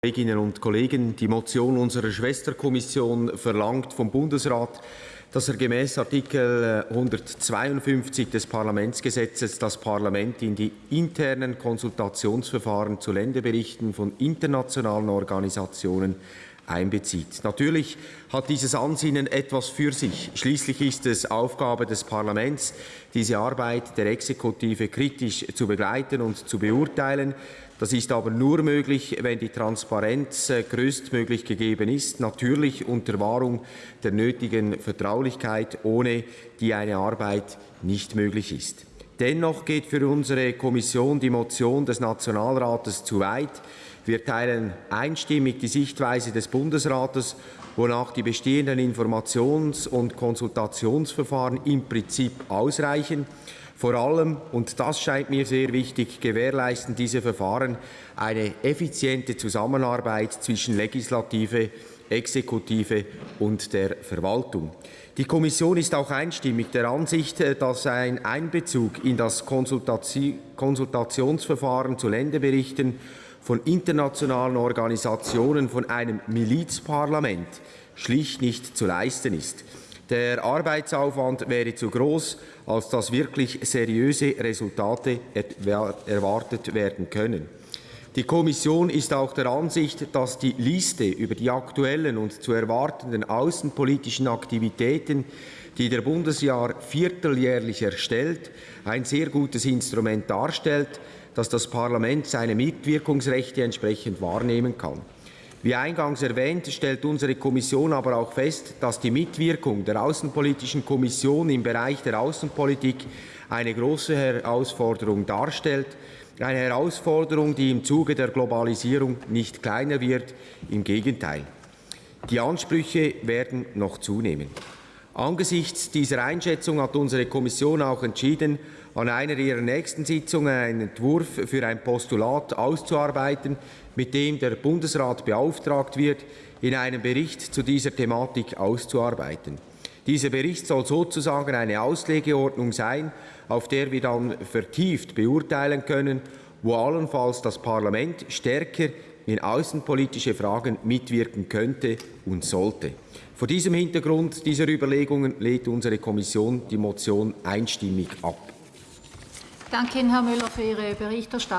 Kolleginnen und Kollegen, die Motion unserer Schwesterkommission verlangt vom Bundesrat, dass er gemäß Artikel 152 des Parlamentsgesetzes das Parlament in die internen Konsultationsverfahren zu Länderberichten von internationalen Organisationen einbezieht. Natürlich hat dieses Ansinnen etwas für sich. Schließlich ist es Aufgabe des Parlaments, diese Arbeit der Exekutive kritisch zu begleiten und zu beurteilen. Das ist aber nur möglich, wenn die Transparenz äh, größtmöglich gegeben ist, natürlich unter Wahrung der nötigen Vertraulichkeit, ohne die eine Arbeit nicht möglich ist. Dennoch geht für unsere Kommission die Motion des Nationalrates zu weit. Wir teilen einstimmig die Sichtweise des Bundesrates, wonach die bestehenden Informations- und Konsultationsverfahren im Prinzip ausreichen. Vor allem, und das scheint mir sehr wichtig, gewährleisten diese Verfahren eine effiziente Zusammenarbeit zwischen Legislative, Exekutive und der Verwaltung. Die Kommission ist auch einstimmig der Ansicht, dass ein Einbezug in das Konsultationsverfahren zu Länderberichten von internationalen Organisationen von einem Milizparlament schlicht nicht zu leisten ist. Der Arbeitsaufwand wäre zu groß, als dass wirklich seriöse Resultate erwartet werden können. Die Kommission ist auch der Ansicht, dass die Liste über die aktuellen und zu erwartenden außenpolitischen Aktivitäten, die der Bundesjahr vierteljährlich erstellt, ein sehr gutes Instrument darstellt, dass das Parlament seine Mitwirkungsrechte entsprechend wahrnehmen kann. Wie eingangs erwähnt, stellt unsere Kommission aber auch fest, dass die Mitwirkung der Außenpolitischen Kommission im Bereich der Außenpolitik eine große Herausforderung darstellt, eine Herausforderung, die im Zuge der Globalisierung nicht kleiner wird, im Gegenteil. Die Ansprüche werden noch zunehmen. Angesichts dieser Einschätzung hat unsere Kommission auch entschieden, an einer ihrer nächsten Sitzungen einen Entwurf für ein Postulat auszuarbeiten, mit dem der Bundesrat beauftragt wird, in einem Bericht zu dieser Thematik auszuarbeiten. Dieser Bericht soll sozusagen eine Auslegeordnung sein, auf der wir dann vertieft beurteilen können, wo allenfalls das Parlament stärker in außenpolitische Fragen mitwirken könnte und sollte. Vor diesem Hintergrund dieser Überlegungen lehnt unsere Kommission die Motion einstimmig ab. Danke Ihnen, Herr Müller, für Ihre Berichterstattung.